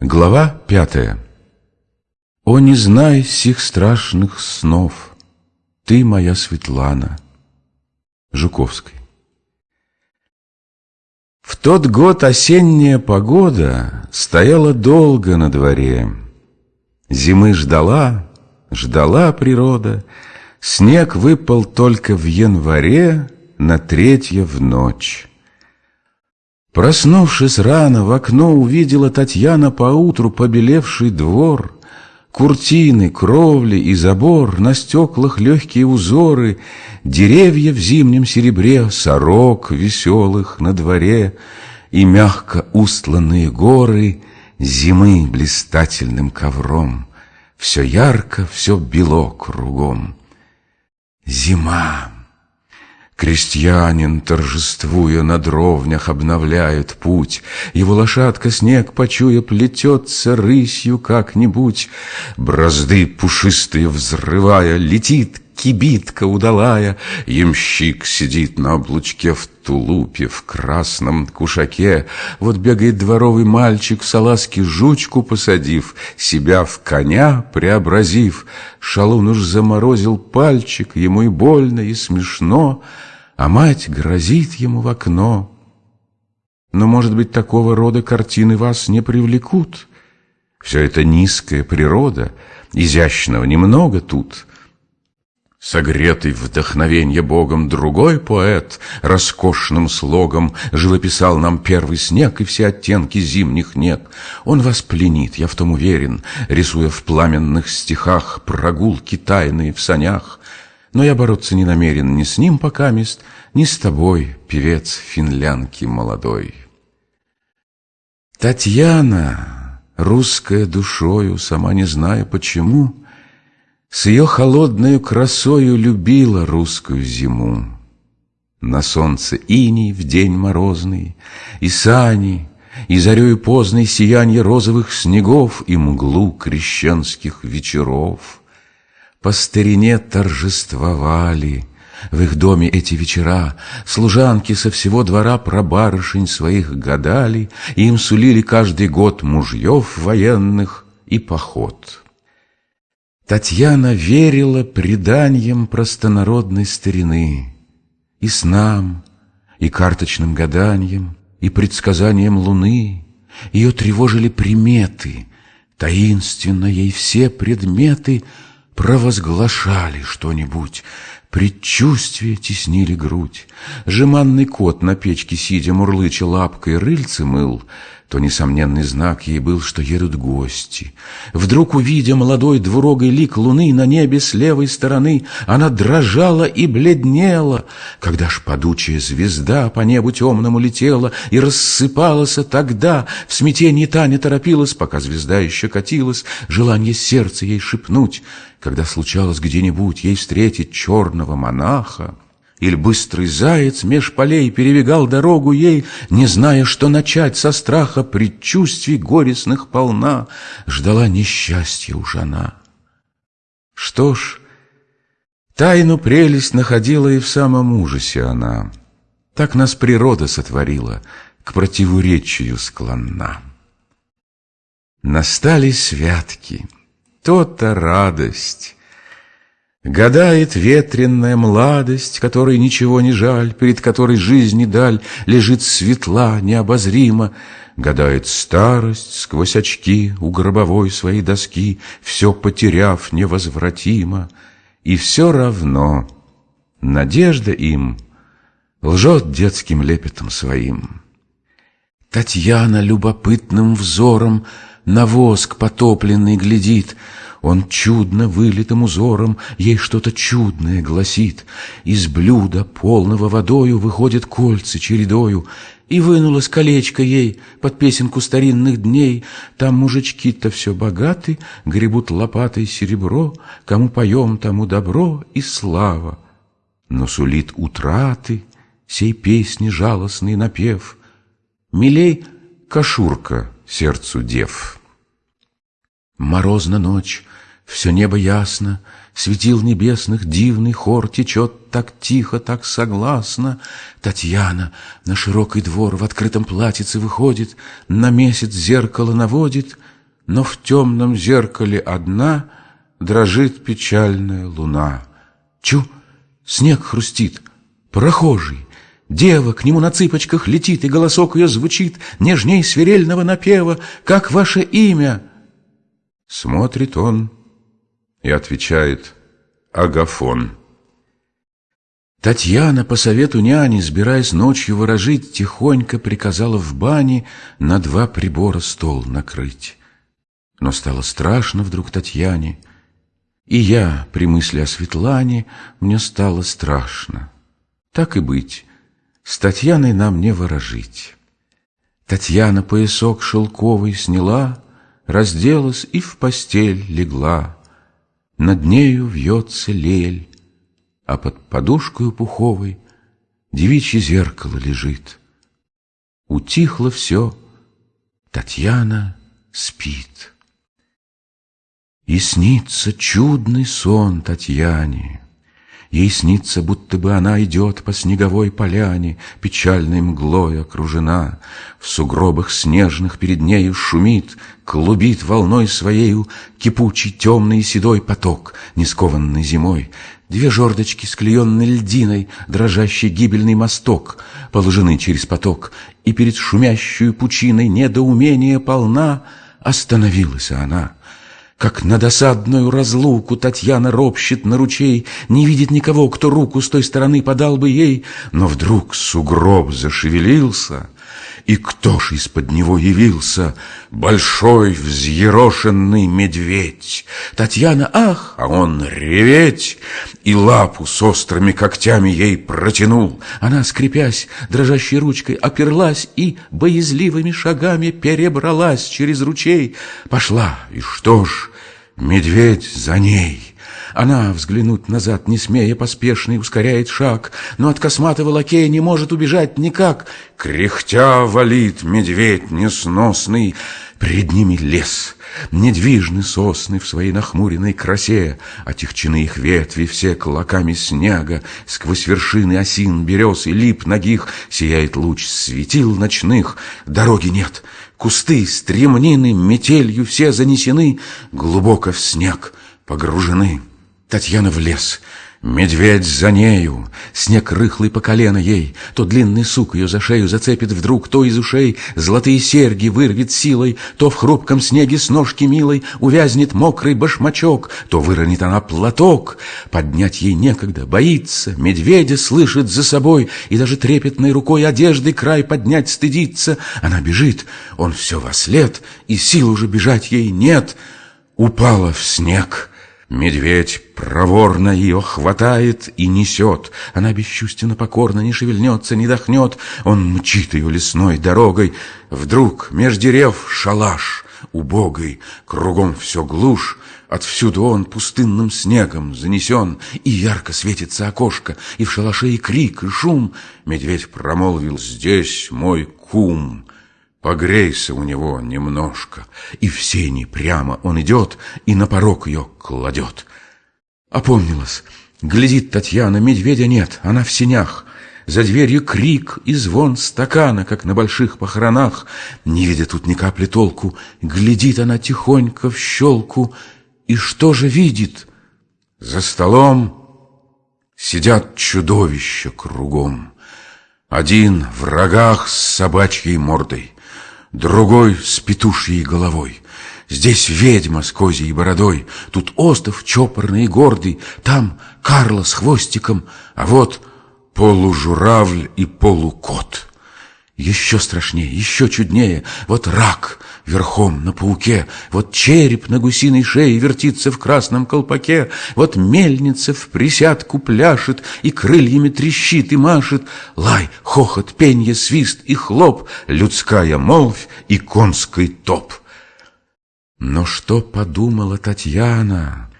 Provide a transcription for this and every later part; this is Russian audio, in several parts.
Глава пятая О, не знай сих страшных снов, Ты моя Светлана. Жуковской В тот год осенняя погода Стояла долго на дворе. Зимы ждала, ждала природа, Снег выпал только в январе На третье в ночь. Проснувшись рано, в окно увидела Татьяна поутру побелевший двор, Куртины, кровли и забор, на стеклах легкие узоры, Деревья в зимнем серебре, сорок веселых на дворе И мягко устланные горы зимы блистательным ковром. Все ярко, все бело кругом. Зима! Крестьянин, торжествуя на дровнях, обновляет путь. Его лошадка, снег почуя, плетется рысью как-нибудь. Бразды пушистые взрывая, летит кибитка удалая. Ямщик сидит на облучке в тулупе, в красном кушаке. Вот бегает дворовый мальчик, в салазке жучку посадив, себя в коня преобразив. Шалун уж заморозил пальчик, ему и больно, и смешно — а мать грозит ему в окно. Но, может быть, такого рода картины вас не привлекут. Все это низкая природа, изящного немного тут. Согретый вдохновенье Богом другой поэт Роскошным слогом живописал нам первый снег И все оттенки зимних нет. Он вас пленит, я в том уверен, Рисуя в пламенных стихах Прогулки тайные в санях — но я бороться не намерен ни с ним пока мест, ни с тобой, певец финлянки молодой. Татьяна, русская душою, сама не зная почему, С ее холодною красою любила русскую зиму. На солнце иней в день морозный, и сани, и зарею поздной сиянье розовых снегов и мглу крещенских вечеров — по старине торжествовали. В их доме эти вечера служанки со всего двора про барышень своих гадали, и им сулили каждый год мужьев военных и поход. Татьяна верила преданиям простонародной старины, и снам, и карточным гаданиям, и предсказаниям луны. Ее тревожили приметы, таинственно ей все предметы — провозглашали что-нибудь, предчувствия теснили грудь. Жеманный кот на печке сидя мурлыча лапкой рыльцы мыл — то несомненный знак ей был, что едут гости. Вдруг, увидя молодой двурогой лик луны на небе с левой стороны, она дрожала и бледнела, когда ж падучая звезда по небу темному летела и рассыпалась тогда. В смятении Таня торопилась, пока звезда еще катилась, желание сердца ей шепнуть, когда случалось где-нибудь ей встретить черного монаха. Или быстрый заяц меж полей перебегал дорогу ей, Не зная, что начать со страха предчувствий горестных полна, Ждала несчастья уж она. Что ж, тайну прелесть находила и в самом ужасе она. Так нас природа сотворила, к противоречию склонна. Настали святки, то-то радость, Гадает ветренная младость, которой ничего не жаль, Перед которой жизни даль лежит светла, необозрима. Гадает старость сквозь очки у гробовой своей доски, Все потеряв невозвратимо. И все равно надежда им Лжет детским лепетом своим. Татьяна любопытным взором На воск потопленный глядит — он чудно вылитым узором ей что-то чудное гласит. Из блюда, полного водою, выходят кольца чередою, и вынулось колечко ей под песенку старинных дней. Там мужички-то все богаты, гребут лопатой серебро, кому поем, тому добро и слава. Но сулит утраты сей песни жалостный напев. Милей кашурка сердцу дев. Морозна ночь, Все небо ясно, светил небесных дивный хор Течет так тихо, так согласно. Татьяна на широкий двор в открытом платьице выходит, На месяц зеркало наводит, Но в темном зеркале одна Дрожит печальная луна. Чу, снег хрустит, прохожий, Дева к нему на цыпочках летит, И голосок ее звучит Нежней свирельного напева, Как ваше имя? Смотрит он и отвечает Агафон. Татьяна по совету няни, сбираясь ночью выражить, Тихонько приказала в бане На два прибора стол накрыть. Но стало страшно вдруг Татьяне, И я при мысли о Светлане Мне стало страшно. Так и быть, с Татьяной нам не ворожить. Татьяна поясок шелковый сняла, Разделась и в постель легла. Над нею вьется лель, А под подушкою пуховой Девичье зеркало лежит. Утихло все, Татьяна спит. И снится чудный сон Татьяне, Ей снится, будто бы она идет по снеговой поляне, Печальной мглой окружена. В сугробах снежных перед нею шумит, Клубит волной своею Кипучий темный седой поток, Не скованный зимой. Две жердочки, склеенной льдиной, Дрожащий гибельный мосток, Положены через поток, И перед шумящую пучиной Недоумение полна, Остановилась она — как на досадную разлуку Татьяна ропщет на ручей, Не видит никого, кто руку с той стороны подал бы ей, Но вдруг сугроб зашевелился, и кто ж из-под него явился? Большой взъерошенный медведь. Татьяна, ах, а он реветь, И лапу с острыми когтями ей протянул. Она, скрипясь, дрожащей ручкой оперлась И боязливыми шагами перебралась через ручей. Пошла, и что ж, медведь за ней — она, взглянуть назад не смея, поспешный ускоряет шаг, но от косматого лакея не может убежать никак. Кряхтя валит медведь несносный, Пред ними лес, недвижны сосны в своей нахмуренной красе, Отягчены их ветви все клоками снега, Сквозь вершины осин, берез и лип ногих Сияет луч светил ночных, дороги нет, Кусты, стремнины, метелью все занесены, Глубоко в снег погружены. Татьяна в лес, медведь за нею, Снег рыхлый по колено ей, То длинный сук ее за шею зацепит вдруг, То из ушей золотые серьги вырвет силой, То в хрупком снеге с ножки милой Увязнет мокрый башмачок, То выронит она платок. Поднять ей некогда, боится, Медведя слышит за собой, И даже трепетной рукой одежды край поднять стыдится. Она бежит, он все во след, И сил уже бежать ей нет. Упала в снег — Медведь проворно ее хватает и несет. Она бесчувственно покорно не шевельнется, не дохнет. Он мчит ее лесной дорогой. Вдруг меж дерев шалаш убогой, Кругом все глушь, Отвсюду он пустынным снегом занесен, И ярко светится окошко, И в шалаше и крик, и шум. Медведь промолвил «Здесь мой кум». Погрейся у него немножко, и в сени прямо он идет и на порог ее кладет. Опомнилась, глядит Татьяна, медведя нет, она в сенях. За дверью крик и звон стакана, как на больших похоронах. Не видя тут ни капли толку, глядит она тихонько в щелку. И что же видит? За столом сидят чудовища кругом. Один в рогах с собачьей мордой, другой с петушьей головой. Здесь ведьма с козьей бородой, тут остров чопорный и гордый, там Карла с хвостиком, а вот полужуравль и полукот. Еще страшнее, еще чуднее. Вот рак верхом на пауке, вот череп на гусиной шее вертится в красном колпаке, вот мельница в присядку пляшет и крыльями трещит и машет. Лай, хохот, пенье, свист и хлоп, людская молвь и конский топ. Но что подумала Татьяна,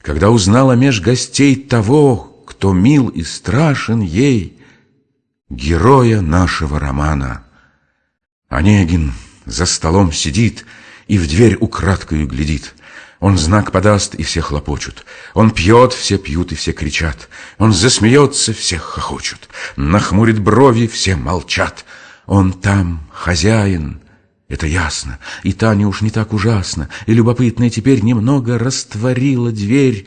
когда узнала меж гостей того, кто мил и страшен ей, героя нашего романа. Онегин за столом сидит и в дверь украдкою глядит. Он знак подаст, и все хлопочут. Он пьет, все пьют, и все кричат. Он засмеется, все хохочут. Нахмурит брови, все молчат. Он там хозяин, это ясно. И Таня уж не так ужасно, и любопытная теперь немного растворила дверь.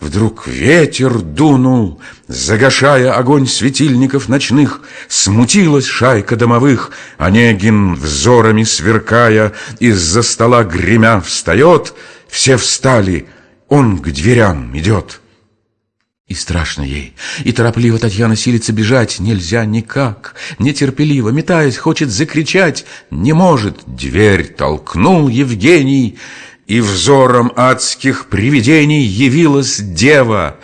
Вдруг ветер дунул, загашая огонь светильников ночных, Смутилась шайка домовых, Онегин взорами сверкая, Из-за стола гремя встает, Все встали, он к дверям идет. И страшно ей, и торопливо Татьяна силится бежать, нельзя никак, нетерпеливо, метаясь, хочет закричать, не может, дверь толкнул Евгений, и взором адских привидений явилась дева.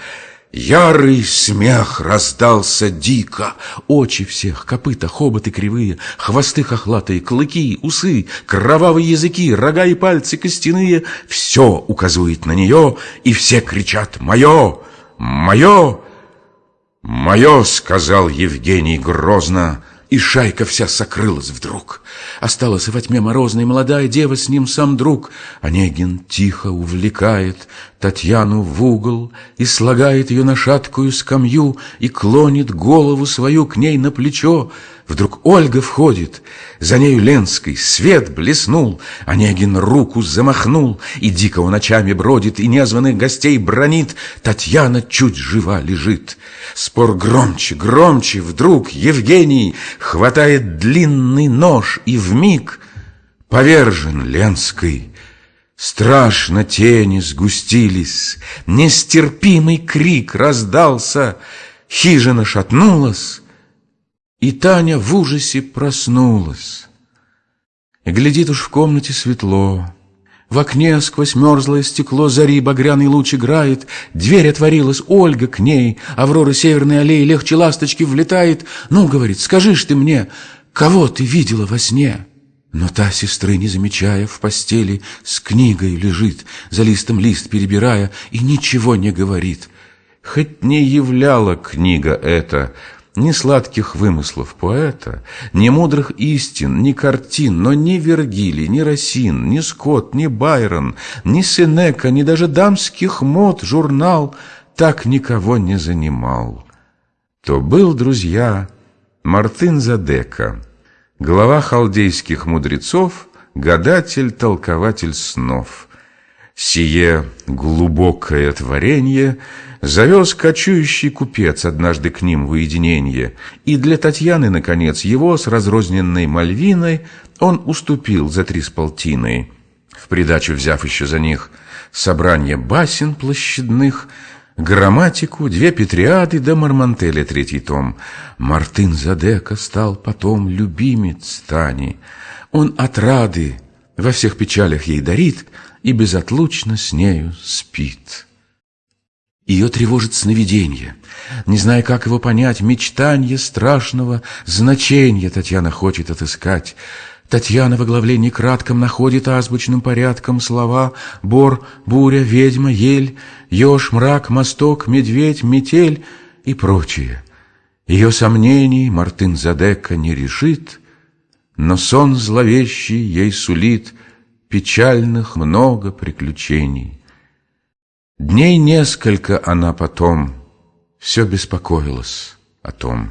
Ярый смех раздался дико, очи всех, копыта, хоботы кривые, хвосты хохлатые, клыки, усы, кровавые языки, рога и пальцы костяные, все указывает на нее, и все кричат «Мое!» «Мое!» «Мое!» — сказал Евгений грозно, и шайка вся сокрылась вдруг. Осталась во тьме морозной молодая дева, с ним сам друг. Онегин тихо увлекает Татьяну в угол и слагает ее на шаткую скамью и клонит голову свою к ней на плечо. Вдруг Ольга входит, за нею Ленской, свет блеснул, Онегин руку замахнул, и дико он ночами бродит, и незваных гостей бронит, Татьяна чуть жива лежит. Спор громче, громче, вдруг Евгений хватает длинный нож, и вмиг повержен Ленской. Страшно тени сгустились, нестерпимый крик раздался, хижина шатнулась, и Таня в ужасе проснулась. Глядит уж в комнате светло, в окне сквозь мерзлое стекло зари багряный луч играет, дверь отворилась, Ольга к ней, Аврора северной аллеи легче ласточки влетает. Ну, говорит, скажи ж ты мне, кого ты видела во сне? Но та сестры, не замечая, в постели с книгой лежит, за листом лист перебирая, и ничего не говорит. Хоть не являла книга эта ни сладких вымыслов поэта, ни мудрых истин, ни картин, но ни Вергилий, ни Росин, ни Скотт, ни Байрон, ни Сенека, ни даже дамских мод журнал так никого не занимал. То был, друзья, Мартын Задека — глава халдейских мудрецов, гадатель, толкователь снов. Сие глубокое творение завез кочующий купец однажды к ним в уединение, и для Татьяны, наконец, его с разрозненной Мальвиной он уступил за три с полтиной, в придачу взяв еще за них собрание басен площадных, Грамматику, две Петриады да Мармантеля третий том. Мартын Задека стал потом любимец Тани. Он от рады во всех печалях ей дарит и безотлучно с нею спит. Ее тревожит сновидение. Не зная, как его понять, мечтанье страшного значения Татьяна хочет отыскать. Татьяна в оглавлении кратком находит азбучным порядком слова «бор», «буря», «ведьма», «ель», «еж», «мрак», «мосток», «медведь», «метель» и прочее. Ее сомнений Мартын Задека не решит, но сон зловещий ей сулит печальных много приключений. Дней несколько она потом все беспокоилась о том.